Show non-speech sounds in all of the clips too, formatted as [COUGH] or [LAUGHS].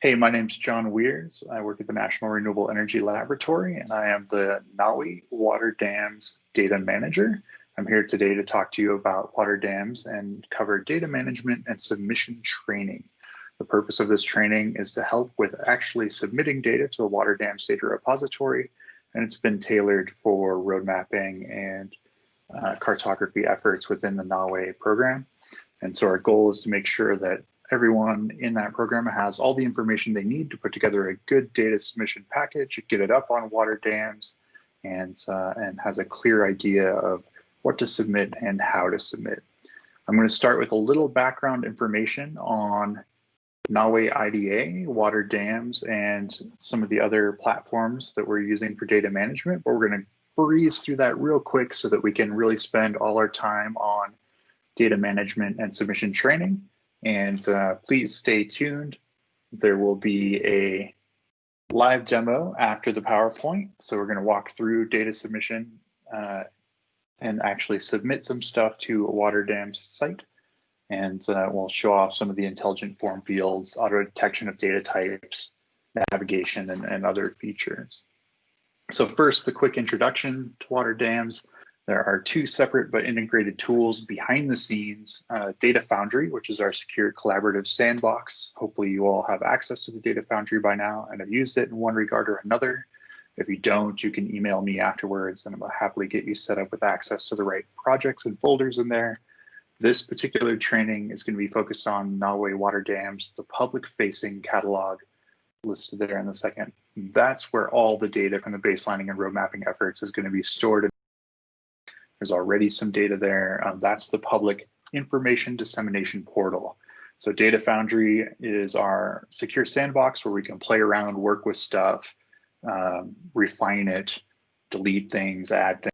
Hey, my name's Jon Weers. I work at the National Renewable Energy Laboratory, and I am the NAWI Water Dams Data Manager. I'm here today to talk to you about water dams and cover data management and submission training. The purpose of this training is to help with actually submitting data to the Water Dams Data Repository, and it's been tailored for road mapping and uh, cartography efforts within the NAWI program. And so our goal is to make sure that everyone in that program has all the information they need to put together a good data submission package, get it up on water dams, and, uh, and has a clear idea of what to submit and how to submit. I'm going to start with a little background information on NAWI IDA, water dams, and some of the other platforms that we're using for data management, but we're going to breeze through that real quick so that we can really spend all our time on data management and submission training and uh, please stay tuned. There will be a live demo after the PowerPoint. So we're going to walk through data submission uh, and actually submit some stuff to a water dam site. And uh, we'll show off some of the intelligent form fields, auto detection of data types, navigation, and, and other features. So first, the quick introduction to water dams. There are two separate but integrated tools behind the scenes, uh, Data Foundry, which is our secure collaborative sandbox. Hopefully you all have access to the Data Foundry by now and have used it in one regard or another. If you don't, you can email me afterwards and I'll happily get you set up with access to the right projects and folders in there. This particular training is going to be focused on NAWI water dams, the public facing catalog listed there in the second. That's where all the data from the baselining and road mapping efforts is going to be stored there's already some data there. Um, that's the public information dissemination portal. So Data Foundry is our secure sandbox where we can play around, work with stuff, um, refine it, delete things, add things.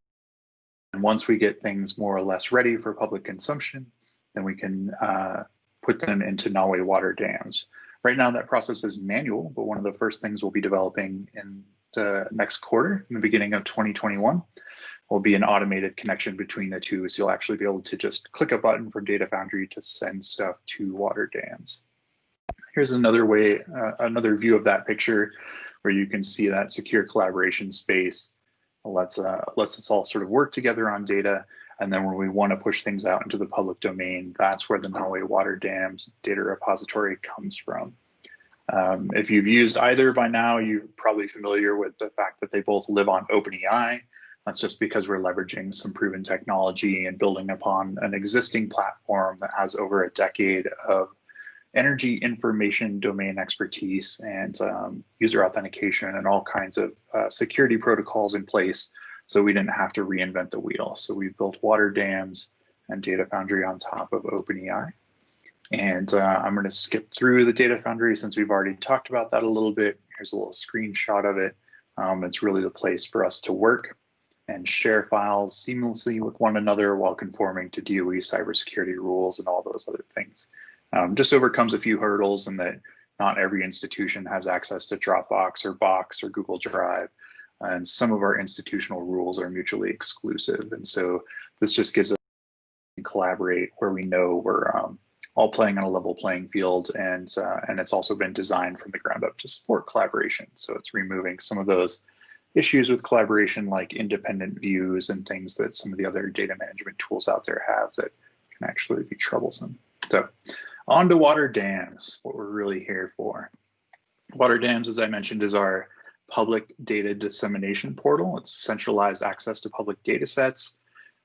And once we get things more or less ready for public consumption, then we can uh, put them into NAWI water dams. Right now that process is manual, but one of the first things we'll be developing in the next quarter, in the beginning of 2021, will be an automated connection between the two. So you'll actually be able to just click a button from Data Foundry to send stuff to water dams. Here's another way, uh, another view of that picture where you can see that secure collaboration space lets, uh, lets us all sort of work together on data. And then when we want to push things out into the public domain, that's where the NAWI Water Dams data repository comes from. Um, if you've used either by now, you're probably familiar with the fact that they both live on OpenEI. That's just because we're leveraging some proven technology and building upon an existing platform that has over a decade of energy information domain expertise and um, user authentication and all kinds of uh, security protocols in place. So we didn't have to reinvent the wheel. So we built water dams and Data Foundry on top of OpenEI. And uh, I'm going to skip through the Data Foundry since we've already talked about that a little bit. Here's a little screenshot of it. Um, it's really the place for us to work and share files seamlessly with one another while conforming to DOE cybersecurity rules and all those other things. Um, just overcomes a few hurdles in that not every institution has access to Dropbox or Box or Google Drive. And some of our institutional rules are mutually exclusive. And so this just gives us collaborate where we know we're um, all playing on a level playing field and uh, and it's also been designed from the ground up to support collaboration. So it's removing some of those issues with collaboration like independent views and things that some of the other data management tools out there have that can actually be troublesome. So on to water dams, what we're really here for. Water dams, as I mentioned, is our public data dissemination portal. It's centralized access to public data sets.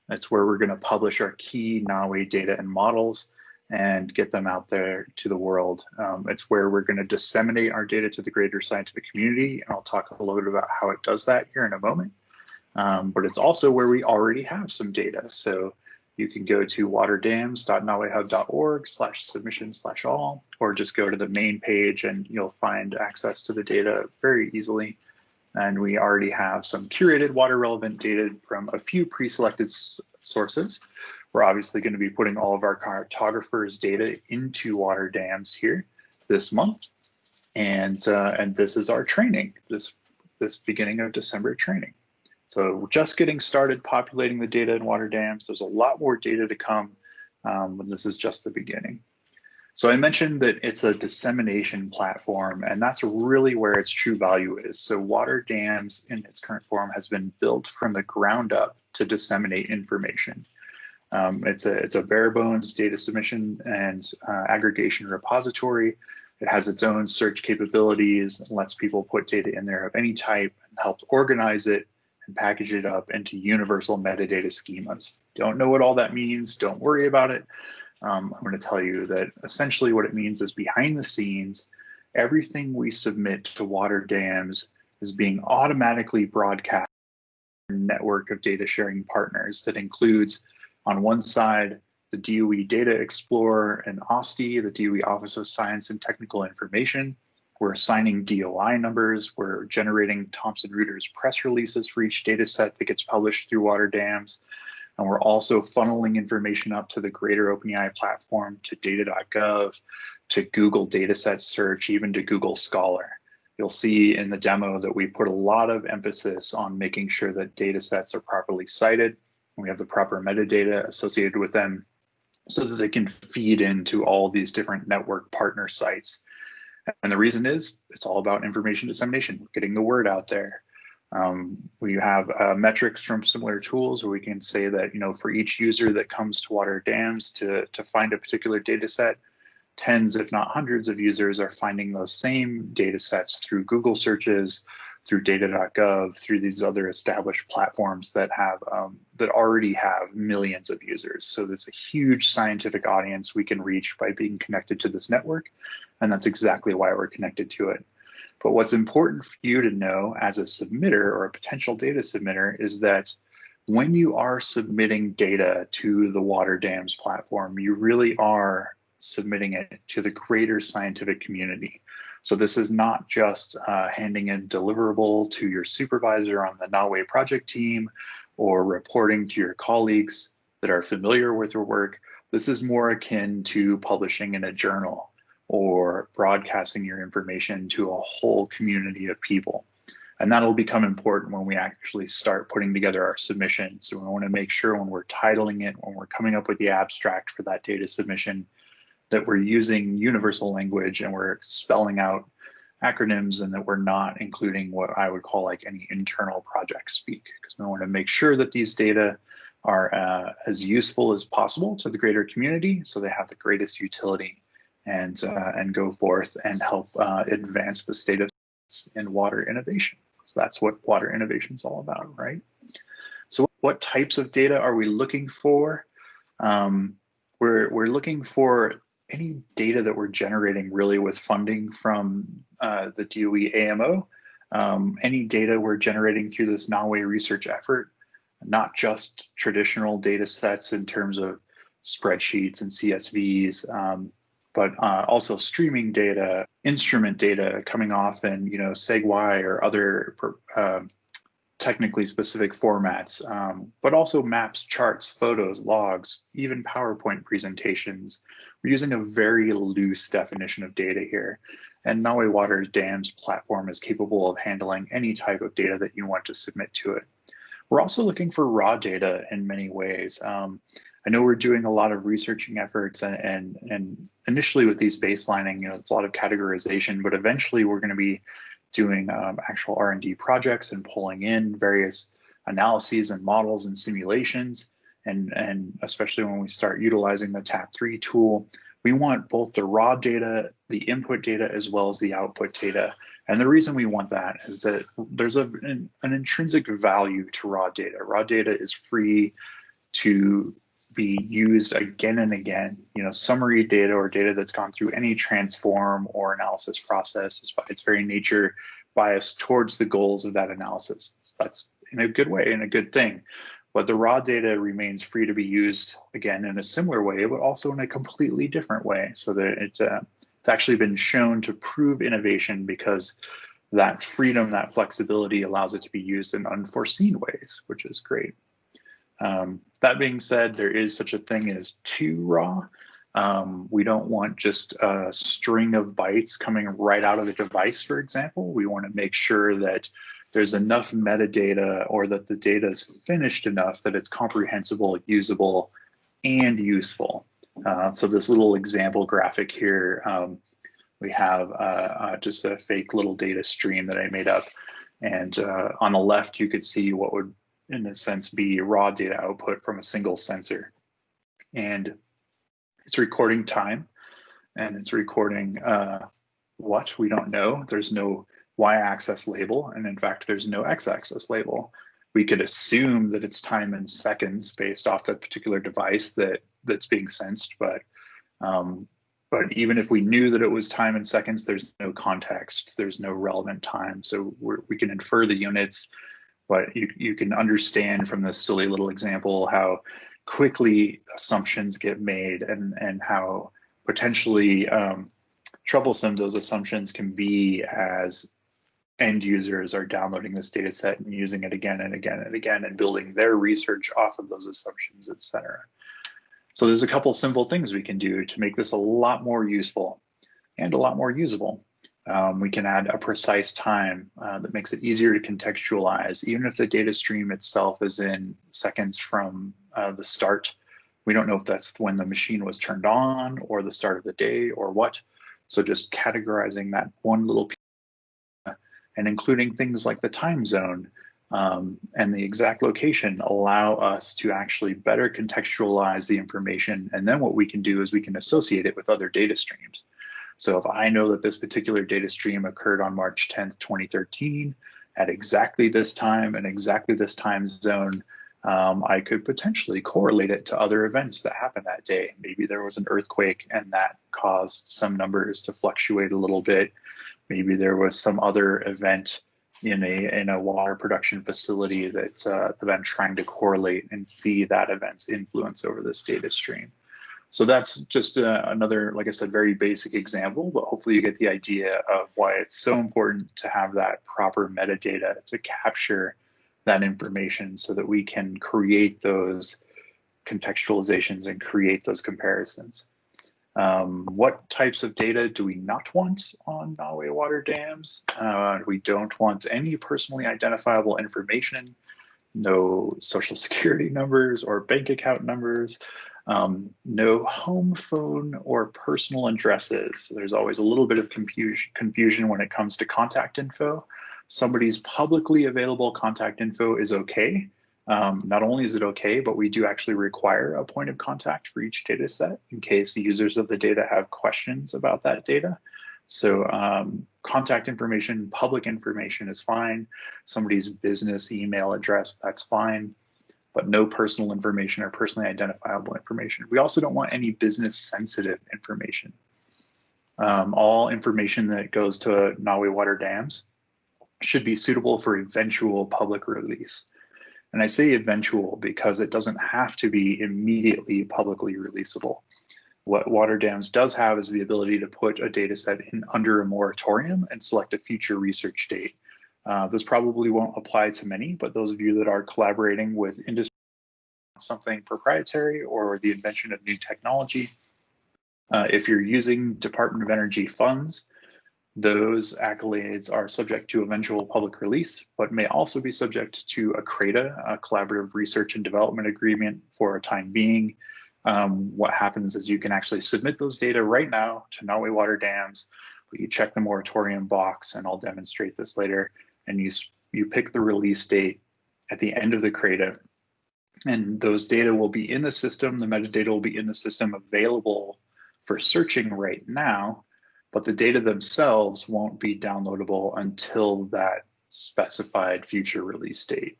That's where we're going to publish our key NAWI data and models and get them out there to the world. Um, it's where we're going to disseminate our data to the greater scientific community, and I'll talk a little bit about how it does that here in a moment. Um, but it's also where we already have some data. So you can go to waterdams.nawihub.org slash submission slash all, or just go to the main page and you'll find access to the data very easily. And we already have some curated water relevant data from a few pre-selected sources. We're obviously going to be putting all of our cartographers data into water dams here this month. And, uh, and this is our training, this, this beginning of December training. So we're just getting started populating the data in water dams. There's a lot more data to come, um, this is just the beginning. So I mentioned that it's a dissemination platform, and that's really where its true value is. So Water Dams in its current form has been built from the ground up to disseminate information. Um, it's a it's a bare bones data submission and uh, aggregation repository. It has its own search capabilities and lets people put data in there of any type and helps organize it and package it up into universal metadata schemas. Don't know what all that means. Don't worry about it. Um, I'm going to tell you that essentially what it means is behind the scenes, everything we submit to water dams is being automatically broadcast network of data sharing partners that includes on one side the DOE Data Explorer and OSTI, the DOE Office of Science and Technical Information. We're assigning DOI numbers. We're generating Thomson Reuters press releases for each data set that gets published through water dams. And we're also funneling information up to the greater OpenEI platform, to data.gov, to Google Dataset Search, even to Google Scholar. You'll see in the demo that we put a lot of emphasis on making sure that data sets are properly cited. We have the proper metadata associated with them so that they can feed into all these different network partner sites. And the reason is it's all about information dissemination, getting the word out there. Um, we have uh, metrics from similar tools where we can say that, you know, for each user that comes to water dams to, to find a particular data set, tens, if not hundreds of users are finding those same data sets through Google searches, through data.gov, through these other established platforms that have um, that already have millions of users. So there's a huge scientific audience we can reach by being connected to this network, and that's exactly why we're connected to it. But what's important for you to know as a submitter or a potential data submitter is that when you are submitting data to the water dams platform, you really are submitting it to the greater scientific community. So this is not just uh, handing a deliverable to your supervisor on the NAWI project team or reporting to your colleagues that are familiar with your work. This is more akin to publishing in a journal or broadcasting your information to a whole community of people. And that'll become important when we actually start putting together our submission. So we want to make sure when we're titling it, when we're coming up with the abstract for that data submission, that we're using universal language and we're spelling out acronyms and that we're not including what I would call like any internal project speak because we want to make sure that these data are uh, as useful as possible to the greater community so they have the greatest utility and uh, and go forth and help uh, advance the state of in water innovation. So that's what water innovation is all about, right? So what types of data are we looking for? Um, we're, we're looking for any data that we're generating really with funding from uh, the DOE AMO, um, any data we're generating through this NAWI research effort, not just traditional data sets in terms of spreadsheets and CSVs, um, but uh, also streaming data, instrument data coming off in you know SEG-Y or other uh, technically specific formats, um, but also maps, charts, photos, logs, even PowerPoint presentations. We're using a very loose definition of data here. And NAWI Water Dams platform is capable of handling any type of data that you want to submit to it. We're also looking for raw data in many ways. Um, I know we're doing a lot of researching efforts and, and, and initially with these baselining, you know, it's a lot of categorization, but eventually we're going to be doing um, actual R&D projects and pulling in various analyses and models and simulations. And, and especially when we start utilizing the TAP3 tool, we want both the raw data, the input data, as well as the output data. And the reason we want that is that there's a, an, an intrinsic value to raw data. Raw data is free to be used again and again. You know, summary data or data that's gone through any transform or analysis process is by its very nature biased towards the goals of that analysis. That's in a good way and a good thing. But the raw data remains free to be used again in a similar way, but also in a completely different way. So that it's uh, it's actually been shown to prove innovation because that freedom, that flexibility allows it to be used in unforeseen ways, which is great. Um, that being said, there is such a thing as too raw. Um, we don't want just a string of bytes coming right out of the device, for example. We want to make sure that there's enough metadata or that the data is finished enough that it's comprehensible, usable, and useful. Uh, so this little example graphic here, um, we have uh, uh, just a fake little data stream that I made up. And uh, on the left, you could see what would, in a sense, be raw data output from a single sensor. And it's recording time and it's recording uh, what we don't know. There's no y-axis label, and in fact, there's no x-axis label. We could assume that it's time in seconds based off the particular device that that's being sensed, but um, but even if we knew that it was time in seconds, there's no context, there's no relevant time. So we can infer the units, but you, you can understand from this silly little example how quickly assumptions get made and, and how potentially um, troublesome those assumptions can be as end users are downloading this data set and using it again and again and again and building their research off of those assumptions, et cetera. So there's a couple simple things we can do to make this a lot more useful and a lot more usable. Um, we can add a precise time uh, that makes it easier to contextualize, even if the data stream itself is in seconds from uh, the start. We don't know if that's when the machine was turned on or the start of the day or what. So just categorizing that one little piece and including things like the time zone um, and the exact location allow us to actually better contextualize the information. And then what we can do is we can associate it with other data streams. So if I know that this particular data stream occurred on March 10th, 2013, at exactly this time and exactly this time zone, um, I could potentially correlate it to other events that happened that day. Maybe there was an earthquake and that caused some numbers to fluctuate a little bit. Maybe there was some other event in a in a water production facility that uh, that I'm trying to correlate and see that event's influence over this data stream. So that's just uh, another, like I said, very basic example, but hopefully you get the idea of why it's so important to have that proper metadata to capture that information so that we can create those contextualizations and create those comparisons. Um, what types of data do we not want on Nolaway water dams? Uh, we don't want any personally identifiable information, no social security numbers or bank account numbers, um, no home phone or personal addresses. There's always a little bit of confusion, confusion when it comes to contact info. Somebody's publicly available contact info is okay, um, not only is it okay, but we do actually require a point of contact for each data set in case the users of the data have questions about that data. So um, contact information, public information is fine. Somebody's business email address, that's fine, but no personal information or personally identifiable information. We also don't want any business sensitive information. Um, all information that goes to Nolaway Water Dams should be suitable for eventual public release. And I say eventual because it doesn't have to be immediately publicly releasable. What Water Dams does have is the ability to put a data set in under a moratorium and select a future research date. Uh, this probably won't apply to many, but those of you that are collaborating with industry something proprietary or the invention of new technology, uh, if you're using Department of Energy funds, those accolades are subject to eventual public release, but may also be subject to a CRADA, a collaborative research and development agreement for a time being. Um, what happens is you can actually submit those data right now to Nolaway Water Dams, but you check the moratorium box, and I'll demonstrate this later, and you, you pick the release date at the end of the CRADA, and those data will be in the system, the metadata will be in the system available for searching right now, but the data themselves won't be downloadable until that specified future release date.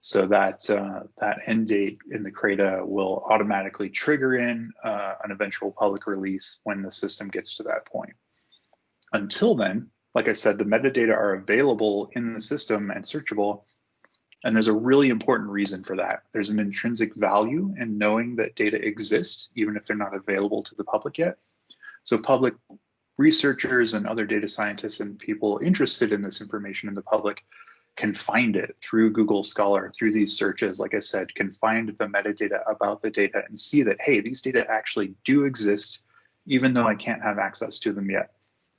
So that uh, that end date in the CRADA will automatically trigger in uh, an eventual public release when the system gets to that point. Until then, like I said, the metadata are available in the system and searchable. And there's a really important reason for that. There's an intrinsic value in knowing that data exists, even if they're not available to the public yet. So public researchers and other data scientists and people interested in this information in the public can find it through Google Scholar, through these searches, like I said, can find the metadata about the data and see that, hey, these data actually do exist, even though I can't have access to them yet.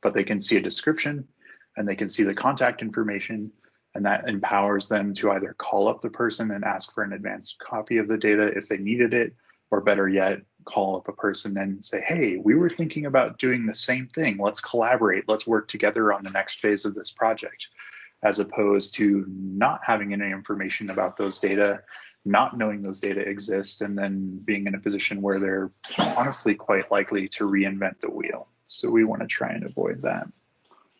But they can see a description and they can see the contact information, and that empowers them to either call up the person and ask for an advanced copy of the data if they needed it, or better yet, call up a person and say, hey, we were thinking about doing the same thing. Let's collaborate. Let's work together on the next phase of this project, as opposed to not having any information about those data, not knowing those data exist, and then being in a position where they're honestly quite likely to reinvent the wheel. So we want to try and avoid that.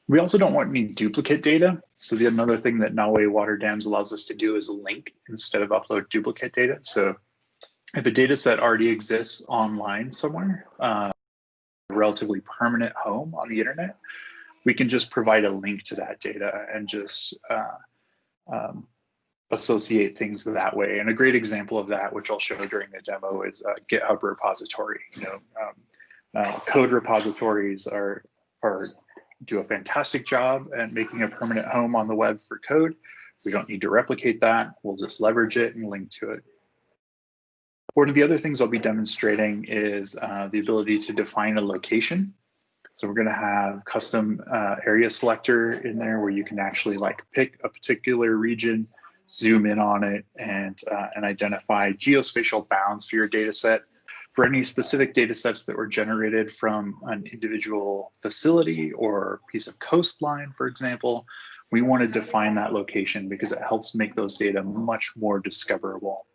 We also don't want any duplicate data. So the another thing that NAWI Water Dams allows us to do is link instead of upload duplicate data. So if a data set already exists online somewhere, uh, a relatively permanent home on the internet, we can just provide a link to that data and just uh, um, associate things that way. And a great example of that, which I'll show during the demo, is a GitHub repository. You know, um, uh, code repositories are are do a fantastic job at making a permanent home on the web for code. We don't need to replicate that. We'll just leverage it and link to it. One of the other things I'll be demonstrating is uh, the ability to define a location. So we're going to have custom uh, area selector in there where you can actually like pick a particular region, zoom in on it, and, uh, and identify geospatial bounds for your data set for any specific data sets that were generated from an individual facility or piece of coastline, for example, we want to define that location because it helps make those data much more discoverable.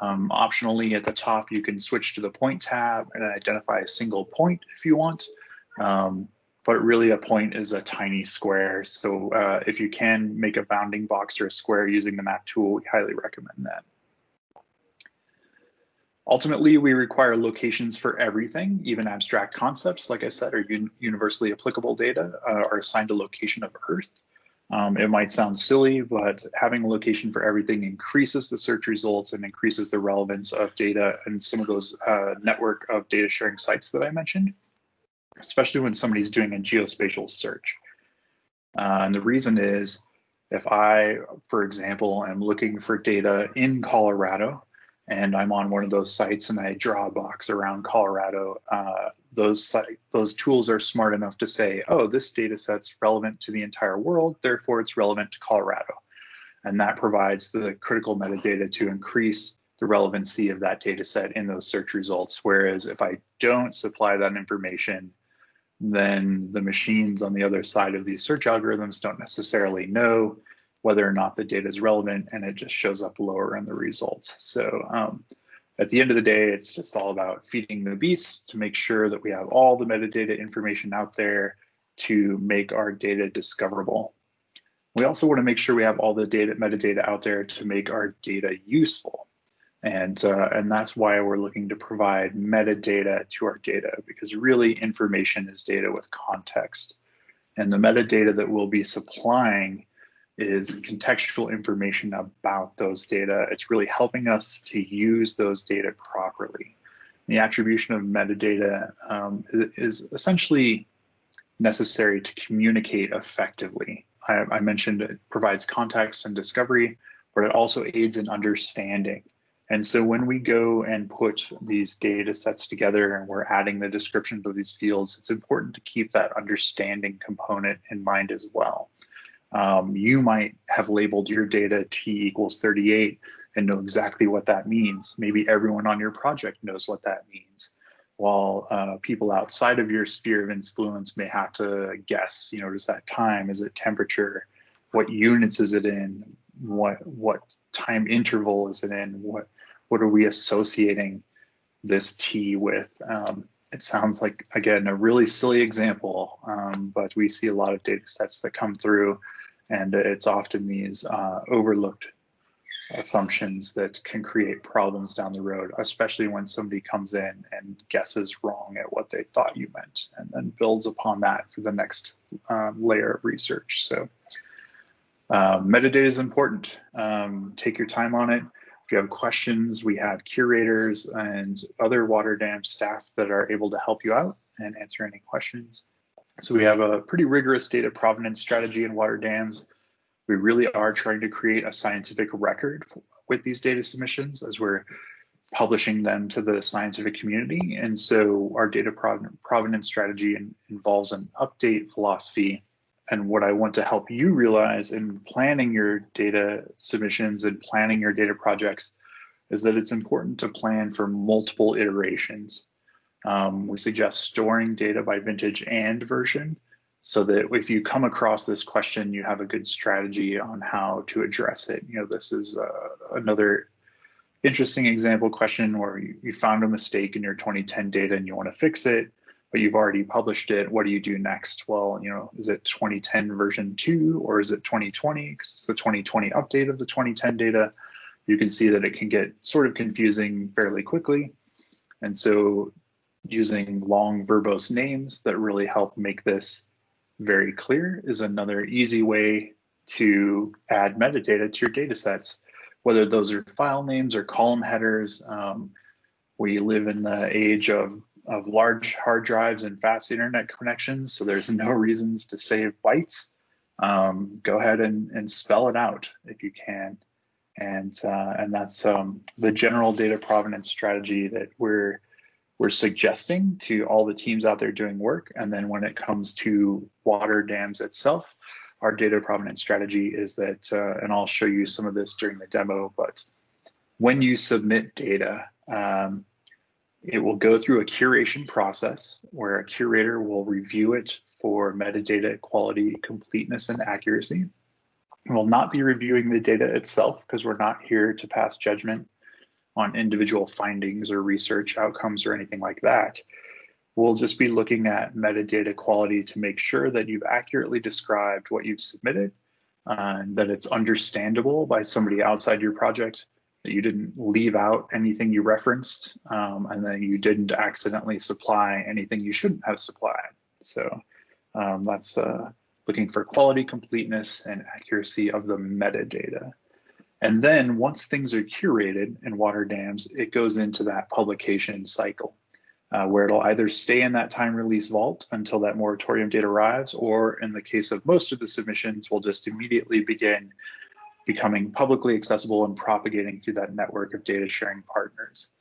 Um, optionally at the top, you can switch to the point tab and identify a single point if you want. Um, but really a point is a tiny square. So uh, if you can make a bounding box or a square using the map tool, we highly recommend that. Ultimately, we require locations for everything, even abstract concepts, like I said, are un universally applicable data uh, are assigned a location of Earth. Um, it might sound silly, but having a location for everything increases the search results and increases the relevance of data and some of those uh, network of data sharing sites that I mentioned, especially when somebody's doing a geospatial search. Uh, and the reason is if I, for example, am looking for data in Colorado, and I'm on one of those sites and I draw a box around Colorado, uh, those those tools are smart enough to say, oh, this data set's relevant to the entire world, therefore it's relevant to Colorado. And that provides the critical metadata to increase the relevancy of that data set in those search results. Whereas if I don't supply that information, then the machines on the other side of these search algorithms don't necessarily know whether or not the data is relevant and it just shows up lower in the results. So um, at the end of the day, it's just all about feeding the beast to make sure that we have all the metadata information out there to make our data discoverable. We also want to make sure we have all the data metadata out there to make our data useful. And, uh, and that's why we're looking to provide metadata to our data because really information is data with context. And the metadata that we'll be supplying is contextual information about those data. It's really helping us to use those data properly. The attribution of metadata um, is, essentially necessary to communicate effectively. I, I, mentioned it provides context and discovery, but it also aids in understanding. And so when we go and put these data sets together and we're adding the descriptions of these fields, it's important to keep that understanding component in mind as well. Um, you might have labeled your data T equals 38 and know exactly what that means. Maybe everyone on your project knows what that means. While uh, people outside of your sphere of influence may have to guess, you know, is that time? Is it temperature? What units is it in? What what time interval is it in? What what are we associating this T with? Um, it sounds like again a really silly example, um, but we see a lot of data sets that come through and it's often these uh, overlooked assumptions that can create problems down the road, especially when somebody comes in and guesses wrong at what they thought you meant and then builds upon that for the next um, layer of research. So um, metadata is important. Um, take your time on it. If you have questions, we have curators and other water dam staff that are able to help you out and answer any questions. So we have a pretty rigorous data provenance strategy in water dams. We really are trying to create a scientific record with these data submissions as we're publishing them to the scientific community. And so our data provenance strategy involves an update philosophy. And what I want to help you realize in planning your data submissions and planning your data projects, is that it's important to plan for multiple iterations. Um, we suggest storing data by vintage and version so that if you come across this question, you have a good strategy on how to address it. You know, this is uh, another interesting example question where you, you found a mistake in your 2010 data and you want to fix it, but you've already published it. What do you do next? Well, you know, is it 2010 version two or is it 2020? Because it's the 2020 update of the 2010 data. You can see that it can get sort of confusing fairly quickly. And so using long verbose names that really help make this very clear is another easy way to add metadata to your data sets, whether those are file names or column headers. Um, we live in the age of, of large hard drives and fast internet connections, so there's no reasons to save bytes. Um, go ahead and, and spell it out if you can. And, uh, and that's um, the general data provenance strategy that we're we're suggesting to all the teams out there doing work. And then when it comes to water dams itself, our data provenance strategy is that, uh, and I'll show you some of this during the demo, but when you submit data, um, it will go through a curation process where a curator will review it for metadata quality, completeness, and accuracy. We'll not be reviewing the data itself because we're not here to pass judgment on individual findings or research outcomes or anything like that. We'll just be looking at metadata quality to make sure that you've accurately described what you've submitted, uh, and that it's understandable by somebody outside your project, that you didn't leave out anything you referenced, um, and that you didn't accidentally supply anything you shouldn't have supplied. So um, that's uh, looking for quality, completeness, and accuracy of the metadata. And then once things are curated in water dams, it goes into that publication cycle uh, where it'll either stay in that time release vault until that moratorium date arrives, or in the case of most of the submissions, will just immediately begin becoming publicly accessible and propagating through that network of data sharing partners.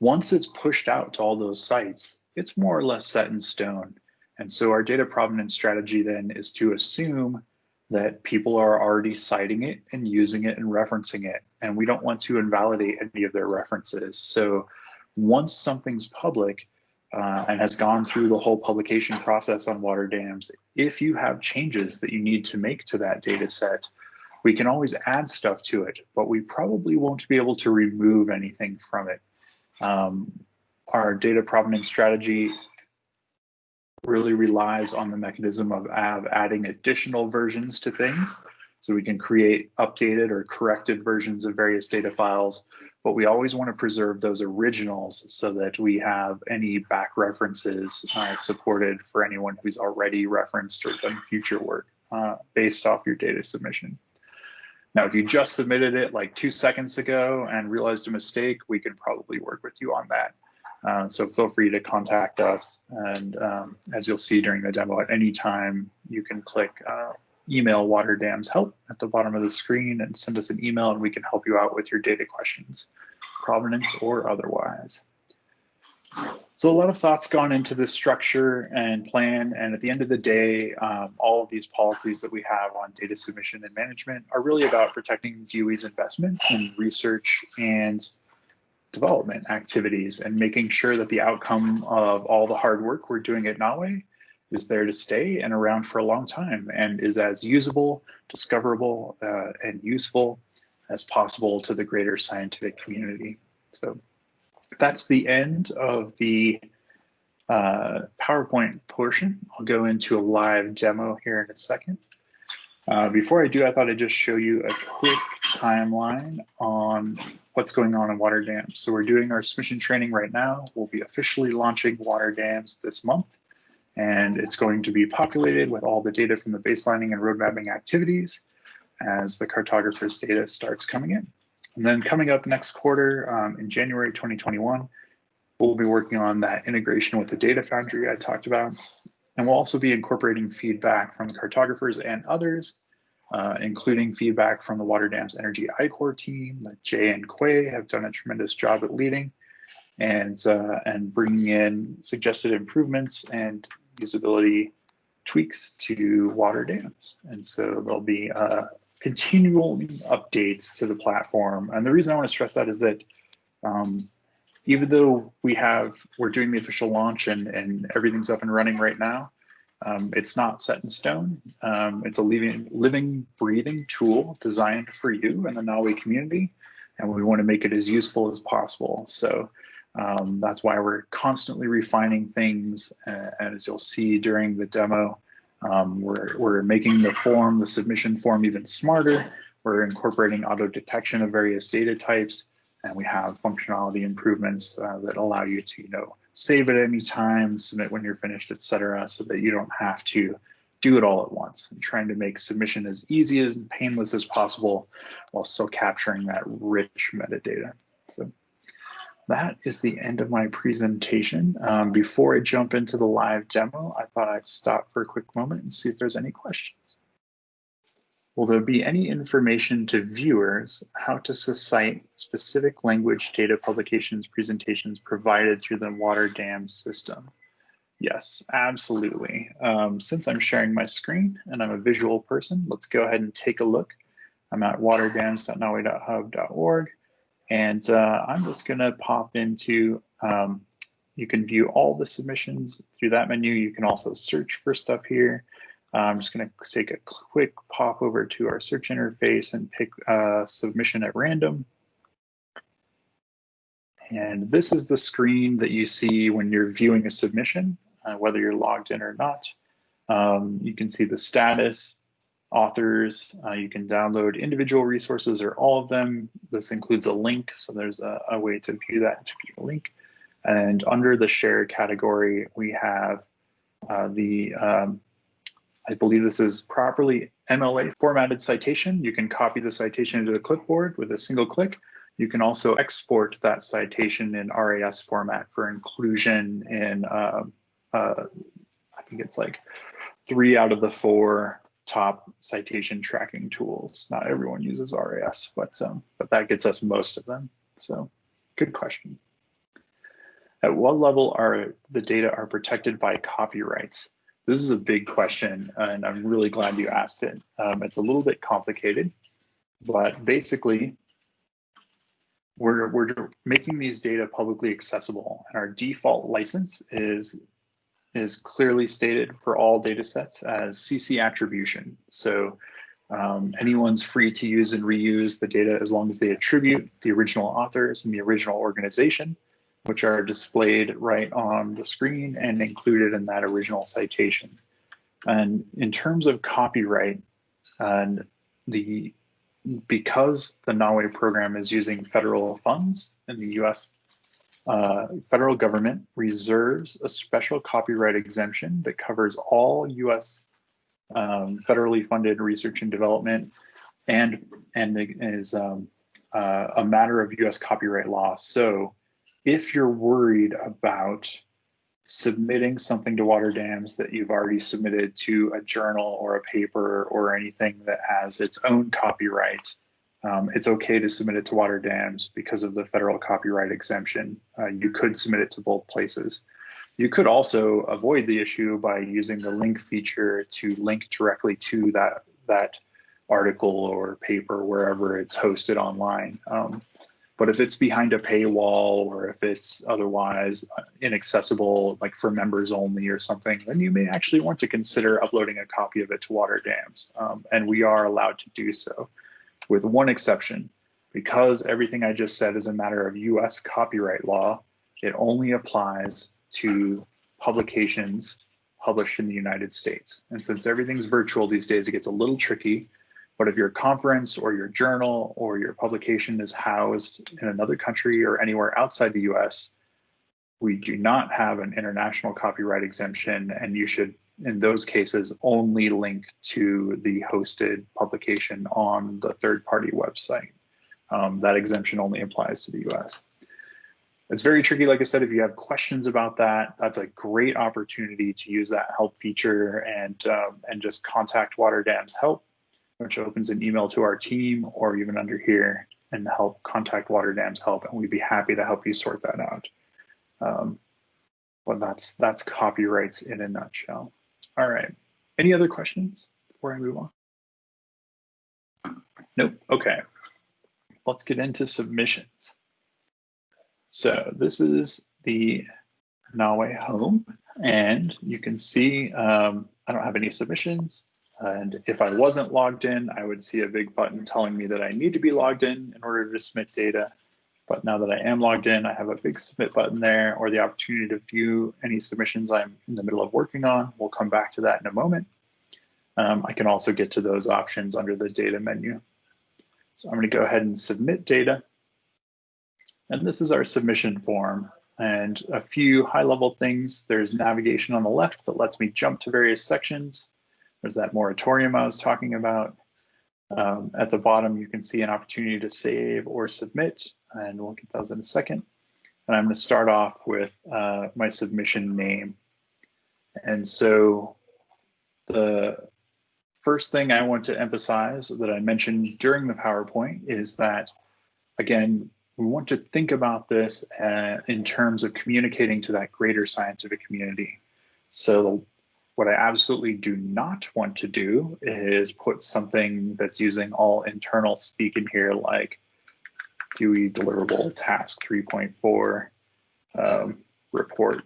Once it's pushed out to all those sites, it's more or less set in stone. And so our data provenance strategy then is to assume that people are already citing it and using it and referencing it. And we don't want to invalidate any of their references. So once something's public uh, and has gone through the whole publication process on water dams, if you have changes that you need to make to that data set, we can always add stuff to it, but we probably won't be able to remove anything from it. Um, our data provenance strategy really relies on the mechanism of, of adding additional versions to things. So we can create updated or corrected versions of various data files, but we always want to preserve those originals so that we have any back references uh, supported for anyone who's already referenced or done future work uh, based off your data submission. Now, if you just submitted it like two seconds ago and realized a mistake, we can probably work with you on that. Uh, so feel free to contact us. And um, as you'll see during the demo, at any time, you can click uh, email Water Dams Help at the bottom of the screen and send us an email and we can help you out with your data questions, provenance or otherwise. So a lot of thoughts gone into this structure and plan. And at the end of the day, um, all of these policies that we have on data submission and management are really about protecting DOE's investment in research and development activities and making sure that the outcome of all the hard work we're doing at NAWI is there to stay and around for a long time and is as usable, discoverable, uh, and useful as possible to the greater scientific community. So that's the end of the uh, PowerPoint portion. I'll go into a live demo here in a second. Uh, before I do, I thought I'd just show you a quick timeline on what's going on in water dams. So we're doing our submission training right now. We'll be officially launching water dams this month, and it's going to be populated with all the data from the baselining and road mapping activities as the cartographer's data starts coming in. And then coming up next quarter um, in January 2021, we'll be working on that integration with the data foundry I talked about. And we'll also be incorporating feedback from cartographers and others, uh, including feedback from the Water Dams Energy I-Corps team that Jay and Quay have done a tremendous job at leading and, uh, and bringing in suggested improvements and usability tweaks to water dams. And so there'll be uh, continual updates to the platform. And the reason I want to stress that is that Um, even though we have, we're doing the official launch and, and everything's up and running right now, um, it's not set in stone. Um, it's a living, living, breathing tool designed for you and the NAWI community, and we want to make it as useful as possible. So um, that's why we're constantly refining things. And as you'll see during the demo, um, we're, we're making the form, the submission form even smarter. We're incorporating auto detection of various data types, and we have functionality improvements uh, that allow you to, you know, save at any time, submit when you're finished, et cetera, so that you don't have to do it all at once and trying to make submission as easy and painless as possible while still capturing that rich metadata. So that is the end of my presentation. Um, before I jump into the live demo, I thought I'd stop for a quick moment and see if there's any questions. Will there be any information to viewers how to cite specific language data publications presentations provided through the water dam system? Yes, absolutely. Um, since I'm sharing my screen and I'm a visual person, let's go ahead and take a look. I'm at waterdams.nawi.hub.org. And uh, I'm just going to pop into, um, you can view all the submissions through that menu. You can also search for stuff here. Uh, I'm just going to take a quick pop over to our search interface and pick a submission at random. And this is the screen that you see when you're viewing a submission, uh, whether you're logged in or not. Um, you can see the status, authors. Uh, you can download individual resources or all of them. This includes a link, so there's a, a way to view that a link. And under the share category, we have uh, the, um, I believe this is properly MLA formatted citation. You can copy the citation into the clipboard with a single click. You can also export that citation in RIS format for inclusion in, uh, uh, I think it's like three out of the four top citation tracking tools. Not everyone uses RIS, but um, but that gets us most of them. So, good question. At what level are the data are protected by copyrights? This is a big question, and I'm really glad you asked it. Um, it's a little bit complicated, but basically, we're, we're making these data publicly accessible, and our default license is is clearly stated for all data sets as CC attribution. So um, anyone's free to use and reuse the data as long as they attribute the original authors and the original organization, which are displayed right on the screen and included in that original citation. And in terms of copyright, and the because the NAWI program is using federal funds and the US uh, federal government reserves a special copyright exemption that covers all U.S. Um, federally funded research and development, and and is um, uh, a matter of U.S. copyright law. So, if you're worried about submitting something to water dams that you've already submitted to a journal or a paper or anything that has its own copyright um, it's okay to submit it to water dams because of the federal copyright exemption. Uh, you could submit it to both places. You could also avoid the issue by using the link feature to link directly to that that article or paper wherever it's hosted online. Um, but if it's behind a paywall or if it's otherwise inaccessible, like for members only or something, then you may actually want to consider uploading a copy of it to water dams. Um, and we are allowed to do so with one exception. Because everything I just said is a matter of US copyright law, it only applies to publications published in the United States. And since everything's virtual these days, it gets a little tricky. But if your conference or your journal or your publication is housed in another country or anywhere outside the US, we do not have an international copyright exemption, and you should in those cases only link to the hosted publication on the third party website. Um, that exemption only applies to the US. It's very tricky, like I said, if you have questions about that, that's a great opportunity to use that help feature and, um, and just contact Water Dams Help, which opens an email to our team or even under here and help contact Water Dams Help, and we'd be happy to help you sort that out. Um, that's that's copyrights in a nutshell. All right. Any other questions before I move on? Nope. Okay. Let's get into submissions. So this is the NAWI home, and you can see um, I don't have any submissions. And if I wasn't logged in, I would see a big button telling me that I need to be logged in in order to submit data. But now that I am logged in, I have a big submit button there or the opportunity to view any submissions I'm in the middle of working on. We'll come back to that in a moment. Um, I can also get to those options under the data menu. So I'm gonna go ahead and submit data. And this is our submission form and a few high level things. There's navigation on the left that lets me jump to various sections. There's that moratorium I was talking about. Um, at the bottom, you can see an opportunity to save or submit, and we'll get those in a second. And I'm going to start off with uh, my submission name. And so the first thing I want to emphasize that I mentioned during the PowerPoint is that, again, we want to think about this uh, in terms of communicating to that greater scientific community. So what I absolutely do not want to do is put something that's using all internal speak in here like DOE deliverable task 3.4 um, report.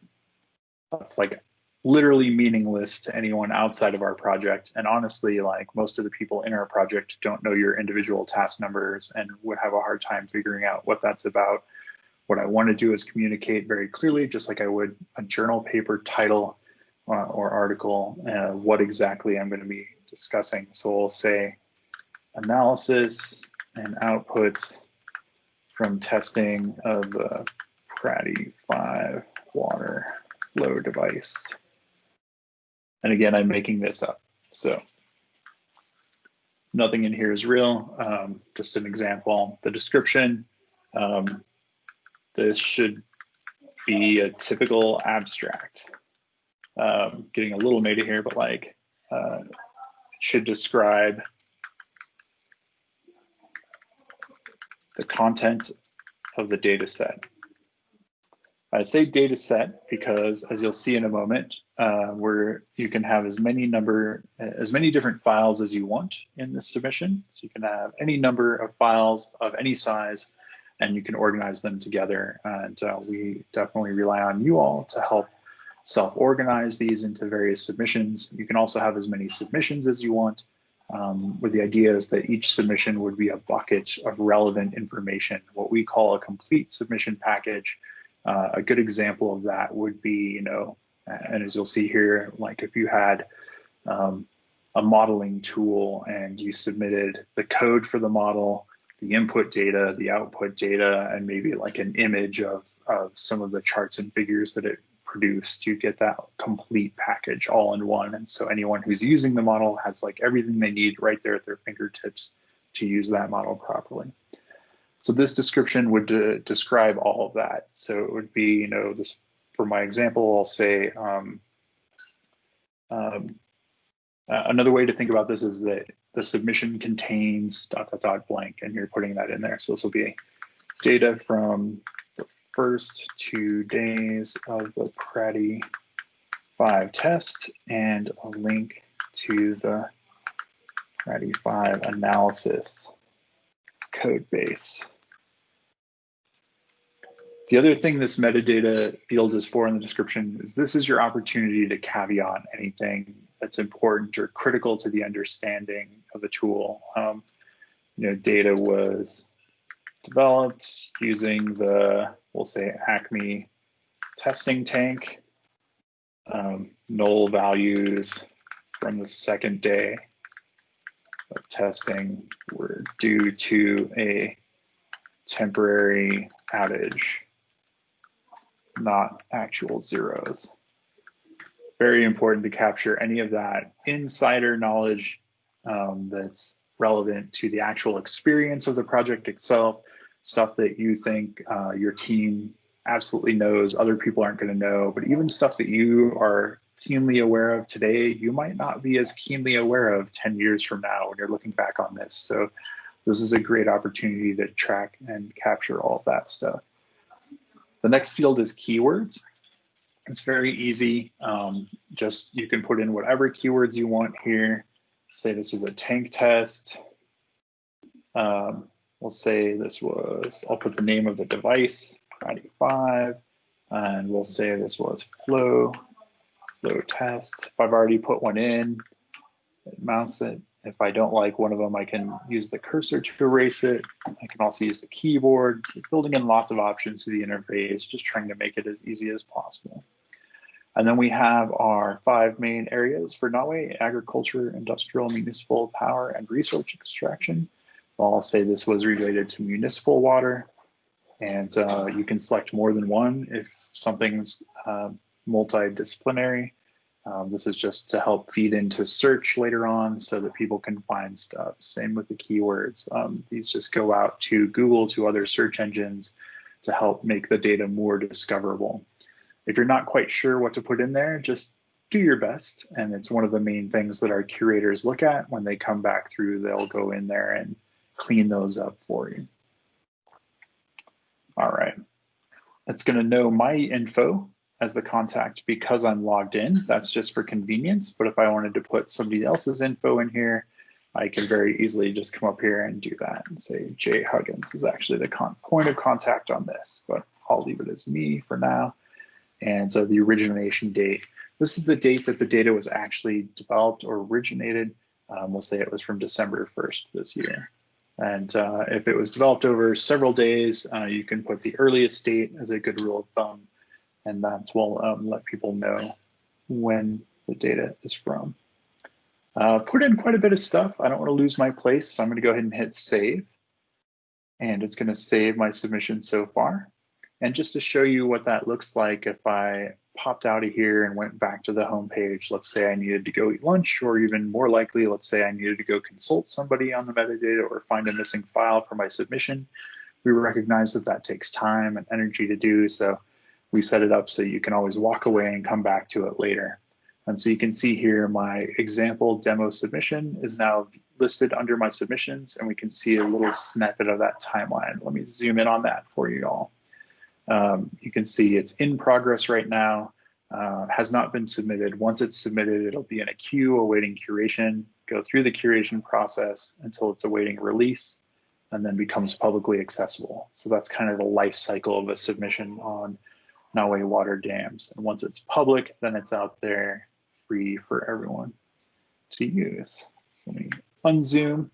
That's like literally meaningless to anyone outside of our project. And honestly, like most of the people in our project don't know your individual task numbers and would have a hard time figuring out what that's about. What I want to do is communicate very clearly, just like I would a journal paper title uh, or article uh, what exactly I'm going to be discussing. So we'll say analysis and outputs from testing of the PRADI 5 water flow device. And again, I'm making this up. So nothing in here is real, um, just an example. The description, um, this should be a typical abstract um, getting a little meta here, but like uh, should describe the content of the data set. I say data set because as you'll see in a moment, uh, where you can have as many number, as many different files as you want in this submission. So you can have any number of files of any size and you can organize them together. And uh, we definitely rely on you all to help self-organize these into various submissions. You can also have as many submissions as you want, um, where the idea is that each submission would be a bucket of relevant information, what we call a complete submission package. Uh, a good example of that would be, you know, and as you'll see here, like if you had um, a modeling tool and you submitted the code for the model, the input data, the output data, and maybe like an image of, of some of the charts and figures that it produced, you get that complete package all in one. And so anyone who's using the model has like everything they need right there at their fingertips to use that model properly. So this description would de describe all of that. So it would be, you know, this for my example, I'll say um, um, uh, another way to think about this is that the submission contains dot dot dot blank, and you're putting that in there. So this will be data from the first two days of the PRADI 5 test and a link to the PRADI 5 analysis code base. The other thing this metadata field is for in the description is this is your opportunity to caveat anything that's important or critical to the understanding of the tool. Um, you know, data was developed using the, we'll say Acme testing tank, um, null values from the second day of testing were due to a temporary outage, not actual zeros. Very important to capture any of that insider knowledge um, that's relevant to the actual experience of the project itself stuff that you think uh, your team absolutely knows other people aren't going to know, but even stuff that you are keenly aware of today, you might not be as keenly aware of 10 years from now when you're looking back on this. So this is a great opportunity to track and capture all of that stuff. The next field is keywords. It's very easy. Um, just you can put in whatever keywords you want here. Say this is a tank test. Um, We'll say this was, I'll put the name of the device, PRADI 5, and we'll say this was flow, flow test. If I've already put one in, it mounts it. If I don't like one of them, I can use the cursor to erase it. I can also use the keyboard, building in lots of options to the interface, just trying to make it as easy as possible. And then we have our five main areas for NAWI, agriculture, industrial, municipal, power, and resource extraction. I'll say this was related to municipal water, and uh, you can select more than one if something's uh, multidisciplinary. Um, this is just to help feed into search later on so that people can find stuff. Same with the keywords. Um, these just go out to Google, to other search engines to help make the data more discoverable. If you're not quite sure what to put in there, just do your best. And it's one of the main things that our curators look at when they come back through, they'll go in there and clean those up for you. All right. It's going to know my info as the contact because I'm logged in. That's just for convenience. But if I wanted to put somebody else's info in here, I can very easily just come up here and do that and say Jay Huggins is actually the point of contact on this, but I'll leave it as me for now. And so the origination date, this is the date that the data was actually developed or originated. Um, we'll say it was from December 1st this year. And uh, if it was developed over several days, uh, you can put the earliest date as a good rule of thumb, and that will um, let people know when the data is from. Uh, put in quite a bit of stuff. I don't want to lose my place, so I'm going to go ahead and hit save. And it's going to save my submission so far. And just to show you what that looks like, if I popped out of here and went back to the home page, let's say I needed to go eat lunch, or even more likely, let's say I needed to go consult somebody on the metadata or find a missing file for my submission, we recognize that that takes time and energy to do. So we set it up so you can always walk away and come back to it later. And so you can see here my example demo submission is now listed under my submissions, and we can see a little snippet of that timeline. Let me zoom in on that for you all. Um, you can see it's in progress right now, uh, has not been submitted. Once it's submitted, it'll be in a queue awaiting curation, go through the curation process until it's awaiting release, and then becomes publicly accessible. So that's kind of the life cycle of a submission on NAWI water dams. And once it's public, then it's out there free for everyone to use. So let me unzoom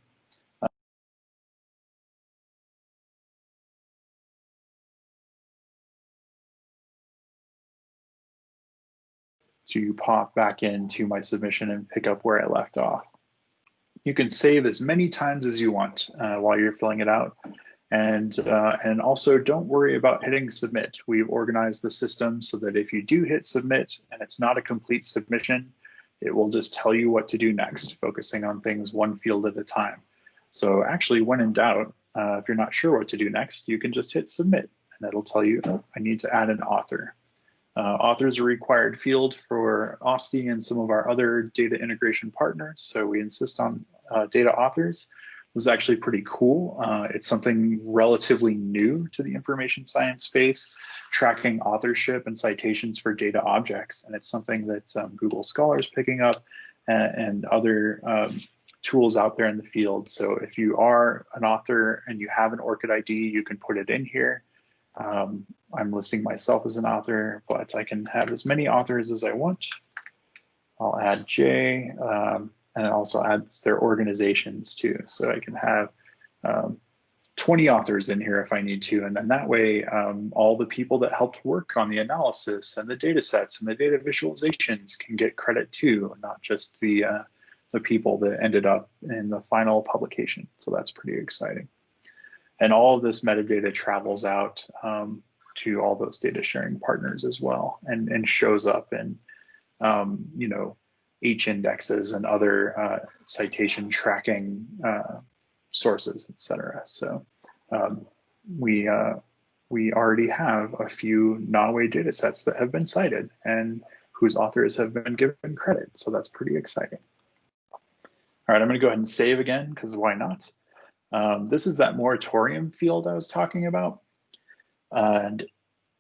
to pop back into my submission and pick up where I left off. You can save as many times as you want uh, while you're filling it out. And, uh, and also don't worry about hitting submit. We've organized the system so that if you do hit submit and it's not a complete submission, it will just tell you what to do next, focusing on things one field at a time. So actually, when in doubt, uh, if you're not sure what to do next, you can just hit submit and it'll tell you, oh, I need to add an author. Uh, authors are required field for OSTI and some of our other data integration partners, so we insist on uh, data authors. This is actually pretty cool. Uh, it's something relatively new to the information science space, tracking authorship and citations for data objects, and it's something that um, Google Scholar is picking up and, and other um, tools out there in the field. So if you are an author and you have an ORCID ID, you can put it in here. Um, I'm listing myself as an author, but I can have as many authors as I want. I'll add J, um, and it also adds their organizations too. So I can have um, 20 authors in here if I need to. And then that way, um, all the people that helped work on the analysis and the data sets and the data visualizations can get credit too, not just the, uh, the people that ended up in the final publication. So that's pretty exciting. And all of this metadata travels out um, to all those data sharing partners as well and, and shows up in, um, you know, H indexes and other uh, citation tracking uh, sources, et cetera. So um, we, uh, we already have a few NAWI data sets that have been cited and whose authors have been given credit. So that's pretty exciting. All right, I'm gonna go ahead and save again because why not? Um, this is that moratorium field I was talking about. And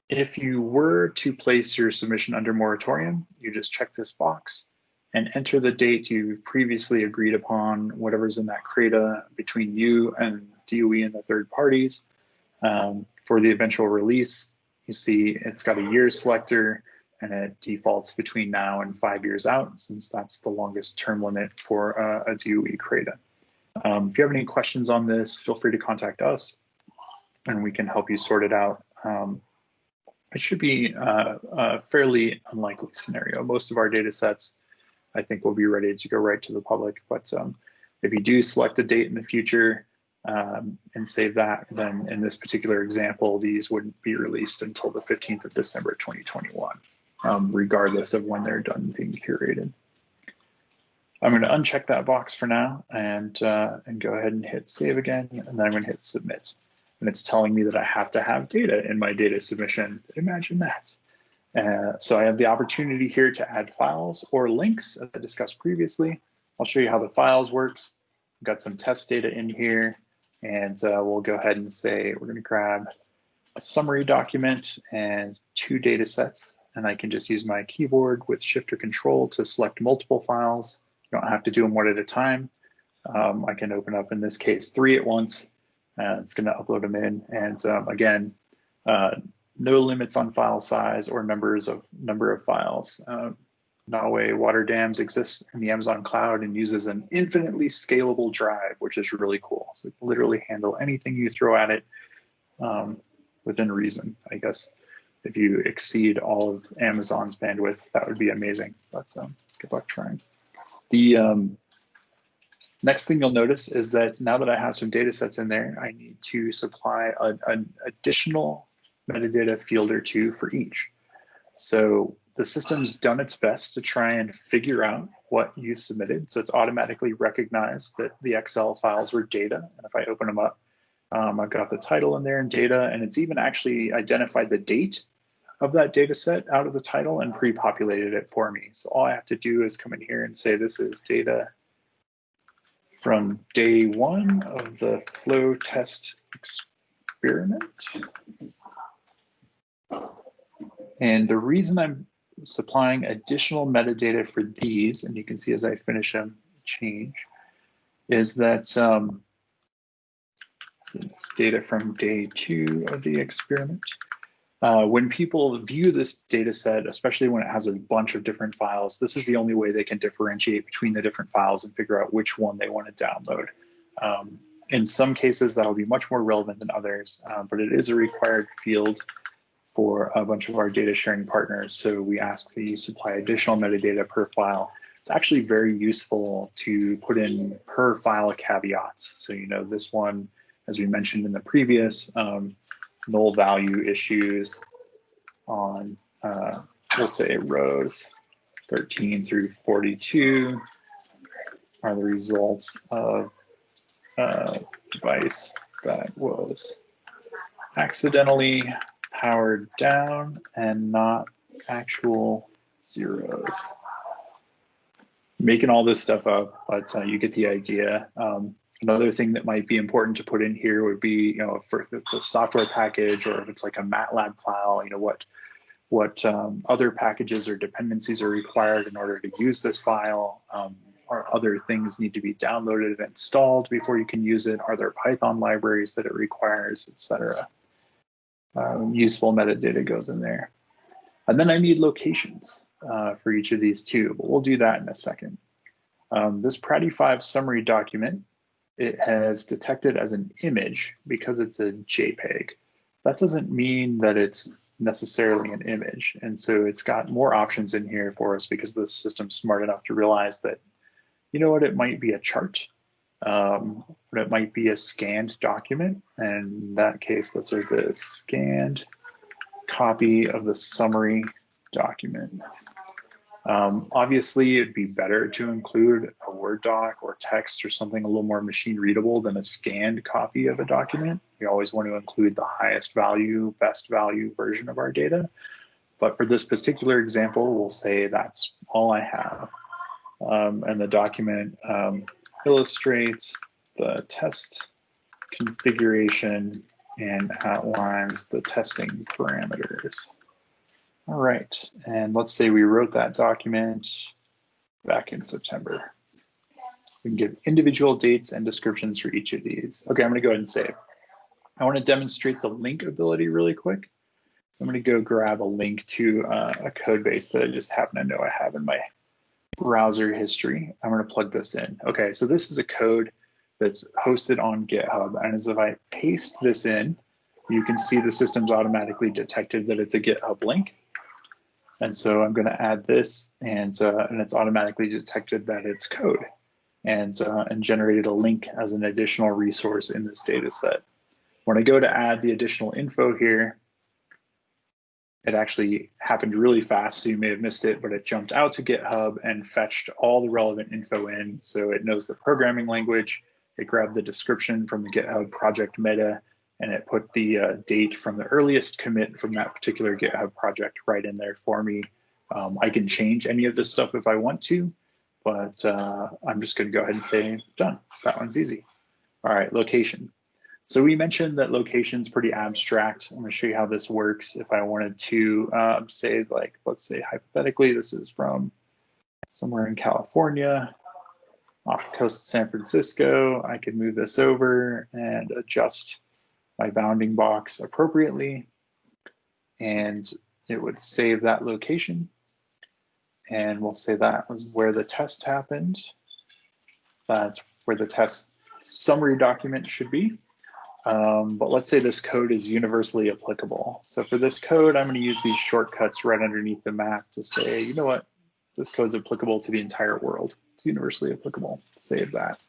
if you were to place your submission under moratorium, you just check this box and enter the date you've previously agreed upon, whatever's in that CRADA between you and DOE and the third parties um, for the eventual release. You see it's got a year selector and it defaults between now and five years out since that's the longest term limit for uh, a DOE CRADA. Um, if you have any questions on this, feel free to contact us and we can help you sort it out. Um, it should be uh, a fairly unlikely scenario. Most of our data sets, I think, will be ready to go right to the public. But um, if you do select a date in the future um, and save that, then in this particular example, these wouldn't be released until the 15th of December 2021, um, regardless of when they're done being curated. I'm going to uncheck that box for now and, uh, and go ahead and hit save again, and then I'm going to hit submit and it's telling me that I have to have data in my data submission. Imagine that. Uh, so I have the opportunity here to add files or links as I discussed previously. I'll show you how the files works. I've got some test data in here and uh, we'll go ahead and say we're gonna grab a summary document and two data sets and I can just use my keyboard with shift or control to select multiple files. You don't have to do them one at a time. Um, I can open up in this case three at once uh, it's going to upload them in. And um, again, uh, no limits on file size or numbers of number of files. Uh, NAWI Water Dams exists in the Amazon cloud and uses an infinitely scalable drive, which is really cool. So literally handle anything you throw at it um, within reason. I guess if you exceed all of Amazon's bandwidth, that would be amazing. But um, good luck trying. The um, Next thing you'll notice is that now that I have some data sets in there, I need to supply an additional metadata field or two for each. So the system's done its best to try and figure out what you submitted. So it's automatically recognized that the Excel files were data. And if I open them up, um, I've got the title in there and data, and it's even actually identified the date of that data set out of the title and pre-populated it for me. So all I have to do is come in here and say this is data from day one of the flow test experiment. And the reason I'm supplying additional metadata for these, and you can see as I finish them change, is that um, data from day two of the experiment. Uh, when people view this data set, especially when it has a bunch of different files, this is the only way they can differentiate between the different files and figure out which one they want to download. Um, in some cases, that'll be much more relevant than others, uh, but it is a required field for a bunch of our data sharing partners. So we ask that you supply additional metadata per file. It's actually very useful to put in per file caveats. So, you know, this one, as we mentioned in the previous, um, null value issues on, uh, we'll say rows 13 through 42 are the results of a device that was accidentally powered down and not actual zeros. Making all this stuff up, but uh, you get the idea. Um, Another thing that might be important to put in here would be, you know, if it's a software package or if it's like a MATLAB file, you know, what what um, other packages or dependencies are required in order to use this file, um, other things need to be downloaded and installed before you can use it. Are there Python libraries that it requires, etc. Um, useful metadata goes in there. And then I need locations uh, for each of these too, but we'll do that in a second. Um, this PRADI 5 summary document it has detected as an image because it's a JPEG. That doesn't mean that it's necessarily an image. And so it's got more options in here for us because the system's smart enough to realize that, you know what, it might be a chart, um, but it might be a scanned document. And in that case, let's say the scanned copy of the summary document. Um, obviously, it'd be better to include a Word doc or text or something a little more machine readable than a scanned copy of a document. We always want to include the highest value, best value version of our data. But for this particular example, we'll say that's all I have. Um, and the document um, illustrates the test configuration and outlines the testing parameters. All right, and let's say we wrote that document back in September. We can give individual dates and descriptions for each of these. Okay, I'm gonna go ahead and save. I wanna demonstrate the link ability really quick. So I'm to go grab a link to uh, a code base that I just happen to know I have in my browser history. I'm to plug this in. Okay, so this is a code that's hosted on GitHub. And as if I paste this in, you can see the system's automatically detected that it's a GitHub link. And so I'm going to add this and, uh, and it's automatically detected that it's code and, uh, and generated a link as an additional resource in this data set. When I go to add the additional info here, it actually happened really fast, so you may have missed it, but it jumped out to GitHub and fetched all the relevant info in. So it knows the programming language, it grabbed the description from the GitHub project meta, and it put the uh, date from the earliest commit from that particular GitHub project right in there for me. Um, I can change any of this stuff if I want to, but uh, I'm just going to go ahead and say done. That one's easy. All right, location. So we mentioned that location is pretty abstract. I'm to show you how this works. If I wanted to um, say, like, let's say hypothetically, this is from somewhere in California, off the coast of San Francisco, I could move this over and adjust my bounding box appropriately. And it would save that location. And we'll say that was where the test happened. That's where the test summary document should be. Um, but let's say this code is universally applicable. So for this code, I'm going to use these shortcuts right underneath the map to say, you know what, this code is applicable to the entire world. It's universally applicable. Save that.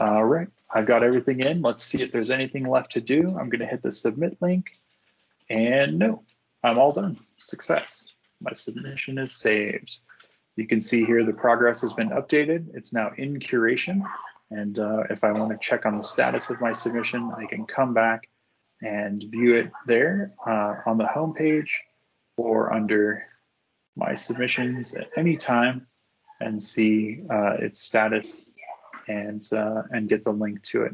All right, I've got everything in. Let's see if there's anything left to do. I'm going to hit the submit link. And no, I'm all done. Success. My submission is saved. You can see here the progress has been updated. It's now in curation. And uh, if I want to check on the status of my submission, I can come back and view it there uh, on the home page or under my submissions at any time and see uh, its status and, uh, and get the link to it.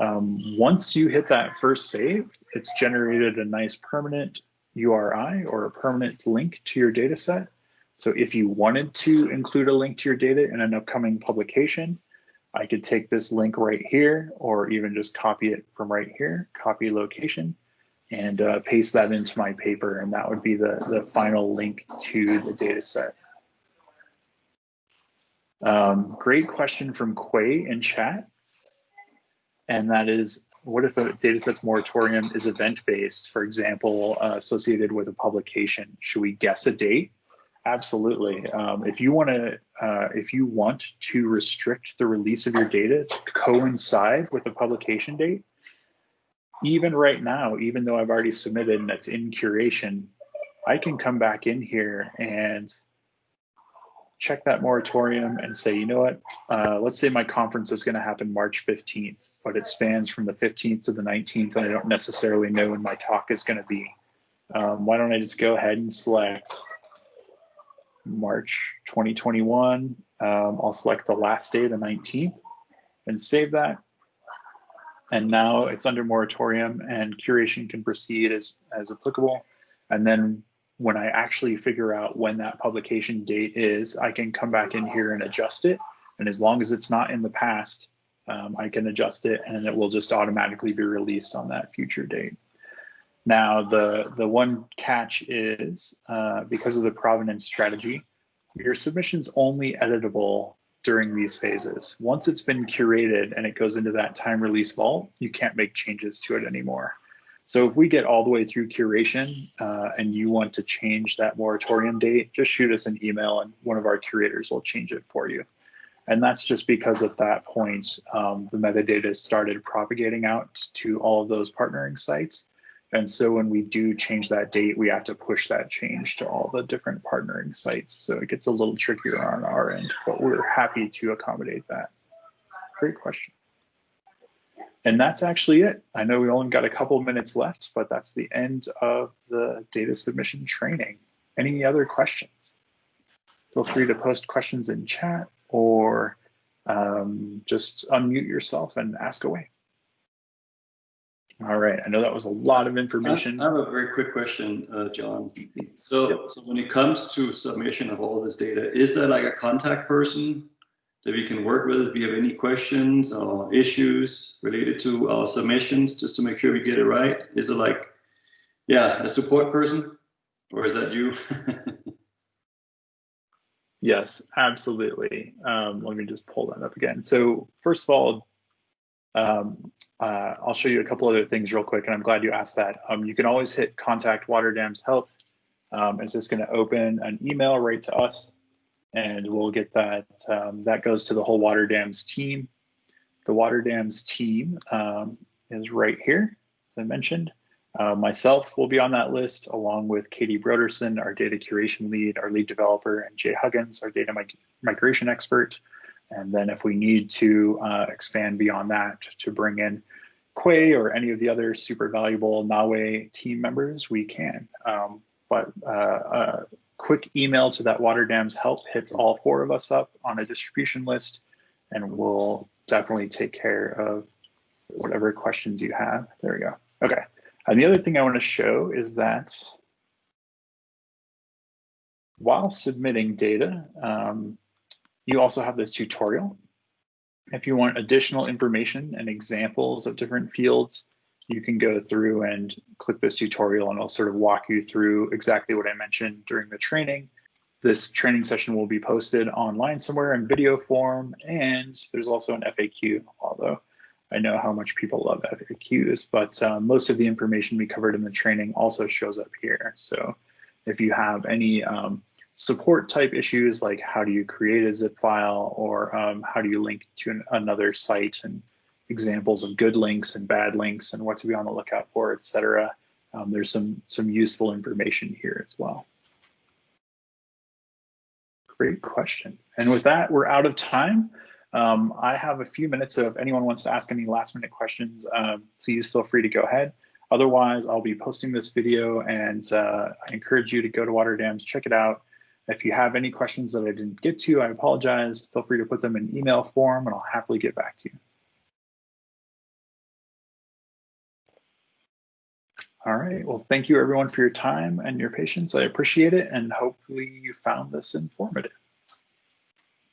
Um, once you hit that first save, it's generated a nice permanent URI or a permanent link to your data set. So if you wanted to include a link to your data in an upcoming publication, I could take this link right here or even just copy it from right here, copy location, and uh, paste that into my paper. And that would be the, the final link to the data set. Um, great question from Quay in chat. And that is, what if a datasets moratorium is event-based, for example, uh, associated with a publication? Should we guess a date? Absolutely. Um, if you want to, uh, if you want to restrict the release of your data to coincide with the publication date, even right now, even though I've already submitted and it's in curation, I can come back in here and check that moratorium and say, you know what, uh, let's say my conference is going to happen March 15th, but it spans from the 15th to the 19th, and I don't necessarily know when my talk is going to be. Um, why don't I just go ahead and select March 2021. Um, I'll select the last day, the 19th, and save that. And now it's under moratorium and curation can proceed as, as applicable. And then when I actually figure out when that publication date is, I can come back in here and adjust it. And as long as it's not in the past, um, I can adjust it and it will just automatically be released on that future date. Now, the, the one catch is uh, because of the provenance strategy, your submission's only editable during these phases. Once it's been curated and it goes into that time release vault, you can't make changes to it anymore. So if we get all the way through curation uh, and you want to change that moratorium date, just shoot us an email and one of our curators will change it for you. And that's just because at that point, um, the metadata started propagating out to all of those partnering sites. And so when we do change that date, we have to push that change to all the different partnering sites. So it gets a little trickier on our end, but we're happy to accommodate that. Great question. And that's actually it. I know we only got a couple minutes left, but that's the end of the data submission training. Any other questions? Feel free to post questions in chat or um, just unmute yourself and ask away. All right, I know that was a lot of information. I have a very quick question, uh, Jon. So, yep. so when it comes to submission of all this data, is there like a contact person that we can work with if we have any questions or issues related to our submissions, just to make sure we get it right? Is it like Yeah, a support person, or is that you? [LAUGHS] yes, absolutely. Um, let me just pull that up again. So first of all, um, uh, I'll show you a couple other things real quick, and I'm glad you asked that. Um, you can always hit contact Water Dams Health. Um, it's just going to open an email right to us, and we'll get that. Um, that goes to the whole Water Dams team. The Water Dams team um, is right here, as I mentioned. Uh, myself will be on that list, along with Katie Broderson, our data curation lead, our lead developer, and Jay Huggins, our data mig migration expert. And then if we need to uh, expand beyond that to bring in Quay or any of the other super valuable NAWI team members, we can. Um, but uh, a quick email to that water dams help hits all four of us up on a distribution list, and we'll definitely take care of whatever questions you have. There we go. Okay. And the other thing I want to show is that while submitting data, um, you also have this tutorial. If you want additional information and examples of different fields, you can go through and click this tutorial and I'll sort of walk you through exactly what I mentioned during the training. This training session will be posted online somewhere in video form and there's also an FAQ, although I know how much people love FAQs, but uh, most of the information we covered in the training also shows up here. So if you have any um, support type issues like how do you create a zip file or um, how do you link to an, another site and examples of good links and bad links and what to be on the lookout for, etc. Um, there's some some useful information here as well. Great question. And with that, we're out of time. Um, I have a few minutes, so if anyone wants to ask any last minute questions, um, please feel free to go ahead. Otherwise, I'll be posting this video and uh, I encourage you to go to Water Dams, check it out, if you have any questions that I didn't get to, I apologize. Feel free to put them in email form and I'll happily get back to you. All right, well, thank you everyone for your time and your patience. I appreciate it and hopefully you found this informative.